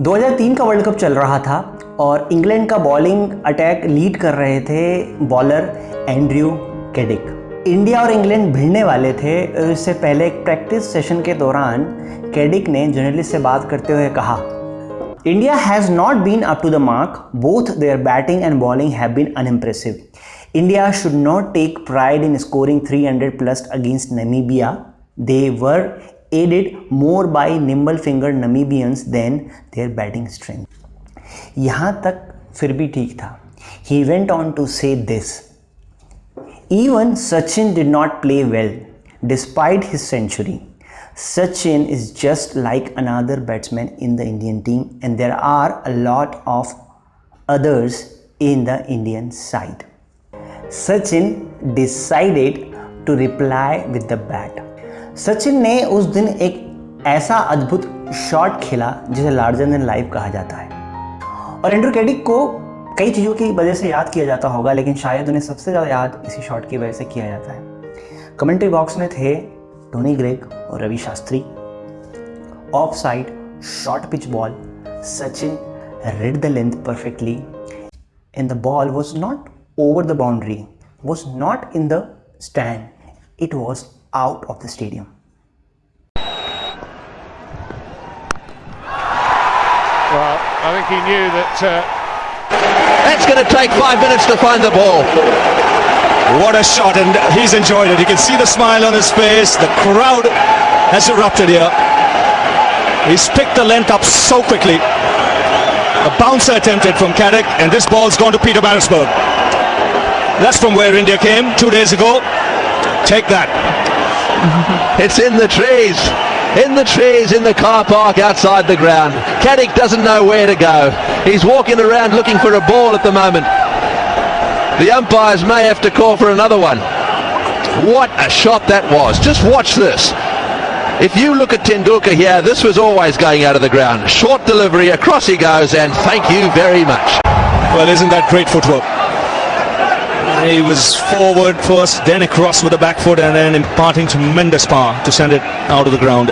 2003 का world cup चल रहा था और इंग्लैंड का बॉलिंग अटैक लीड कर रहे थे बॉलर एंड्रयू कैडिक। इंडिया और इंग्लैंड भिड़ने वाले थे। इससे पहले एक प्रैक्टिस सेशन के दौरान कैडिक ने जर्नलिस्ट से बात करते हुए कहा, India has not been up to the mark both their batting and bowling have been unimpressive India should not take pride in scoring 300 plus against Namibia they were aided more by nimble fingered Namibians than their batting strength. यहाँ तक फिर भी ठीक था He went on to say this Even Sachin did not play well despite his century. Sachin is just like another batsman in the Indian team, and there are a lot of others in the Indian side. Sachin decided to reply with the bat. Sachin ने उस दिन एक ऐसा अद्भुत shot खेला जिसे larger than live कहा जाता है। और एंड्रू कैडिक को कई चीज़ों की वजह से याद किया जाता होगा, लेकिन शायद उन्हें सबसे ज़्यादा याद इसी शॉट की वजह से किया जाता है। कमेंट्री बॉक्स में थे टोनी ग्रेग और Ravi Shastri. Off side short pitch ball Sachin read the length perfectly and the ball was not over the boundary was not in the stand it was out of the stadium. Well, I think he knew that. Uh... That's going to take five minutes to find the ball. What a shot, and he's enjoyed it. You can see the smile on his face. The crowd has erupted here. He's picked the length up so quickly. A bouncer attempted from Caddick, and this ball's gone to Pietermaritzburg. That's from where India came two days ago. Take that. It's in the trees. In the trees in the car park outside the ground. Caddick doesn't know where to go. He's walking around looking for a ball at the moment. The umpires may have to call for another one. What a shot that was. Just watch this. If you look at Tendulkar here, this was always going out of the ground. Short delivery, across he goes, and thank you very much. Well, isn't that great footwork? He was forward first, then across with the back foot, and then imparting tremendous power to send it out of the ground.